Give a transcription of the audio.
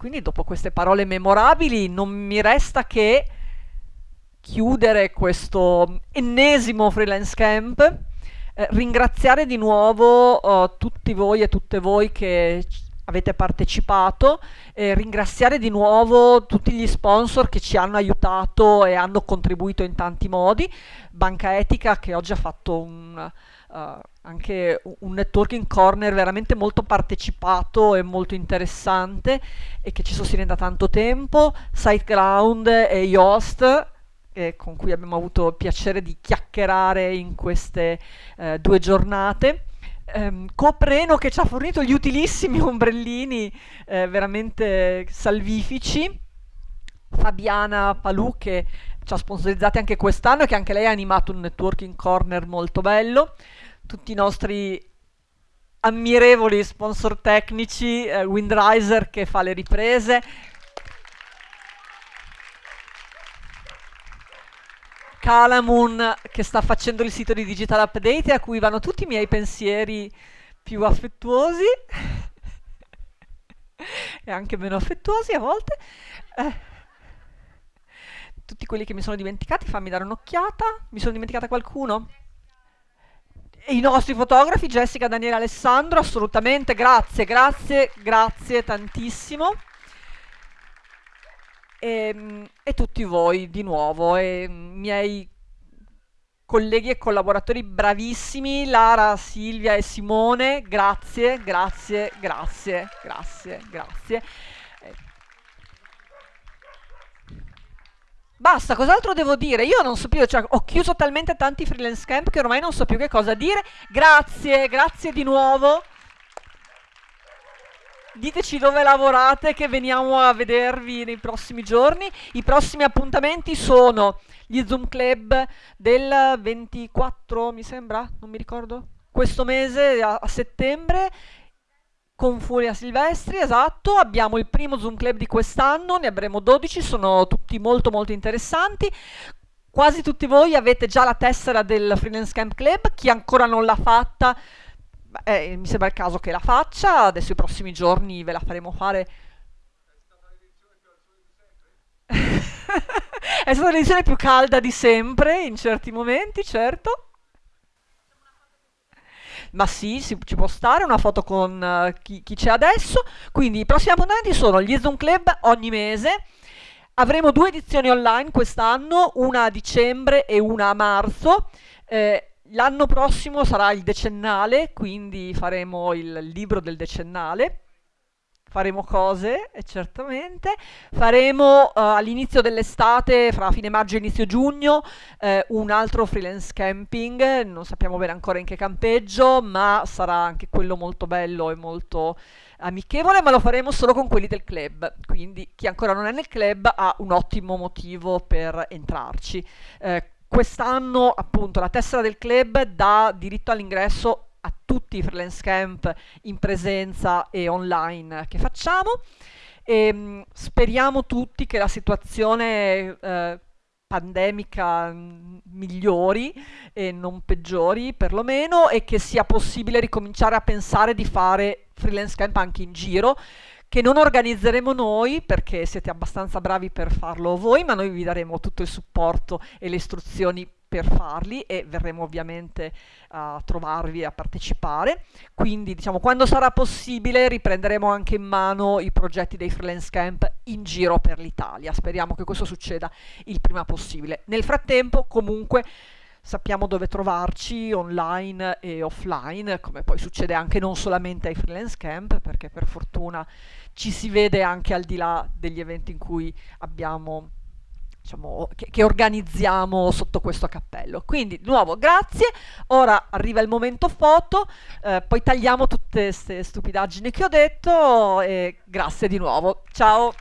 quindi dopo queste parole memorabili non mi resta che chiudere questo ennesimo freelance camp, eh, ringraziare di nuovo eh, tutti voi e tutte voi che avete partecipato, eh, ringraziare di nuovo tutti gli sponsor che ci hanno aiutato e hanno contribuito in tanti modi, Banca Etica che oggi ha fatto un, uh, anche un networking corner veramente molto partecipato e molto interessante e che ci sostiene da tanto tempo, SiteGround e Yoast eh, con cui abbiamo avuto il piacere di chiacchierare in queste eh, due giornate ehm, Copreno che ci ha fornito gli utilissimi ombrellini eh, veramente salvifici, Fabiana Palù che ci ha sponsorizzati anche quest'anno e che anche lei ha animato un networking corner molto bello, tutti i nostri ammirevoli sponsor tecnici, eh, Windriser che fa le riprese, Calamun che sta facendo il sito di Digital Update a cui vanno tutti i miei pensieri più affettuosi e anche meno affettuosi a volte. Eh, tutti quelli che mi sono dimenticati, fammi dare un'occhiata. Mi sono dimenticata qualcuno? E I nostri fotografi, Jessica, Daniele, Alessandro, assolutamente, grazie, grazie, grazie tantissimo e, ehm, e tutti voi di nuovo, e miei colleghi e collaboratori bravissimi, Lara, Silvia e Simone, grazie, grazie, grazie, grazie, grazie. Basta, cos'altro devo dire? Io non so più, cioè, ho chiuso talmente tanti freelance camp che ormai non so più che cosa dire. Grazie, grazie di nuovo. Diteci dove lavorate che veniamo a vedervi nei prossimi giorni. I prossimi appuntamenti sono gli Zoom Club del 24, mi sembra, non mi ricordo, questo mese a, a settembre con Furia Silvestri, esatto, abbiamo il primo Zoom Club di quest'anno, ne avremo 12, sono tutti molto molto interessanti. Quasi tutti voi avete già la tessera del Freelance Camp Club, chi ancora non l'ha fatta eh, mi sembra il caso che la faccia, adesso i prossimi giorni ve la faremo fare. È stata l'edizione più calda di sempre in certi momenti, certo. Ma sì, si, ci può stare una foto con uh, chi, c'è adesso. Quindi i prossimi appuntamenti sono gli Zoom Club ogni mese. Avremo due edizioni online quest'anno, una a dicembre e una a marzo. Eh, L'anno prossimo sarà il decennale, quindi faremo il libro del decennale. Faremo cose, eh, certamente. Faremo uh, all'inizio dell'estate, fra fine maggio e inizio giugno, eh, un altro freelance camping. Non sappiamo bene ancora in che campeggio, ma sarà anche quello molto bello e molto amichevole, ma lo faremo solo con quelli del club. Quindi chi ancora non è nel club ha un ottimo motivo per entrarci. Eh, Quest'anno appunto la tessera del club dà diritto all'ingresso a tutti i freelance camp in presenza e online. Che facciamo? E mm, speriamo tutti che la situazione eh, pandemica mm, migliori e non peggiori perlomeno e che sia possibile ricominciare a pensare di fare freelance camp anche in giro che non organizzeremo noi perché siete abbastanza bravi per farlo voi, ma noi vi daremo tutto il supporto e le istruzioni per farli e verremo ovviamente a trovarvi e a partecipare. Quindi, diciamo, quando sarà possibile riprenderemo anche in mano i progetti dei freelance camp in giro per l'Italia. Speriamo che questo succeda il prima possibile. Nel frattempo, comunque, sappiamo dove trovarci online e offline, come poi succede anche non solamente ai freelance camp, perché per fortuna ci si vede anche al di là degli eventi in cui abbiamo Diciamo, che, che, organizziamo sotto questo cappello. Quindi, di nuovo, grazie. Ora arriva il momento foto, eh, poi tagliamo tutte queste stupidaggini che ho detto e grazie di nuovo. Ciao!